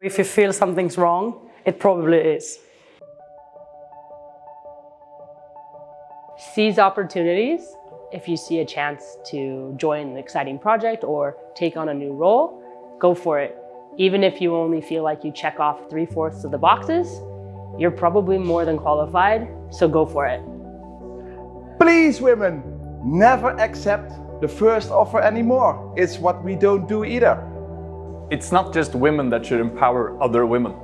If you feel something's wrong, it probably is. Seize opportunities. If you see a chance to join an exciting project or take on a new role, go for it. Even if you only feel like you check off three-fourths of the boxes, you're probably more than qualified, so go for it. Please women, never accept the first offer anymore. It's what we don't do either. It's not just women that should empower other women.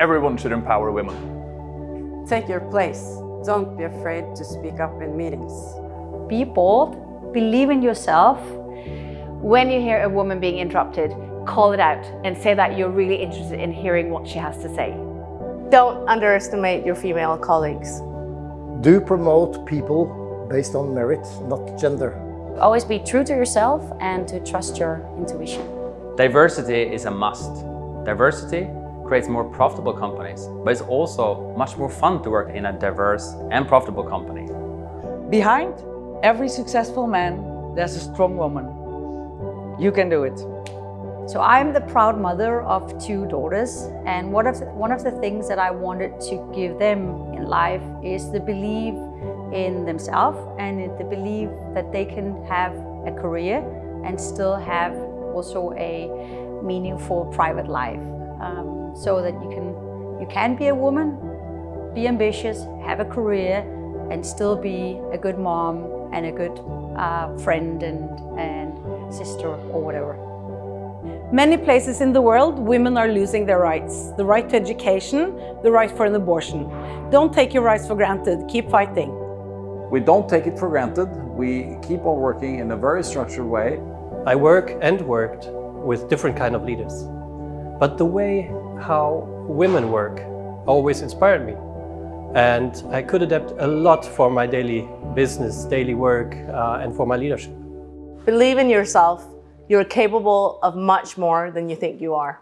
Everyone should empower women. Take your place. Don't be afraid to speak up in meetings. Be bold, believe in yourself. When you hear a woman being interrupted, call it out and say that you're really interested in hearing what she has to say. Don't underestimate your female colleagues. Do promote people based on merit, not gender. Always be true to yourself and to trust your intuition. Diversity is a must. Diversity creates more profitable companies, but it's also much more fun to work in a diverse and profitable company. Behind every successful man, there's a strong woman. You can do it. So I'm the proud mother of two daughters and one of, the, one of the things that I wanted to give them in life is the belief in themselves and the belief that they can have a career and still have also a meaningful private life. Um, so that you can, you can be a woman, be ambitious, have a career and still be a good mom and a good uh, friend and, and sister or whatever. Many places in the world, women are losing their rights. The right to education, the right for an abortion. Don't take your rights for granted. Keep fighting. We don't take it for granted. We keep on working in a very structured way. I work and worked with different kind of leaders. But the way how women work always inspired me. And I could adapt a lot for my daily business, daily work, uh, and for my leadership. Believe in yourself. You're capable of much more than you think you are.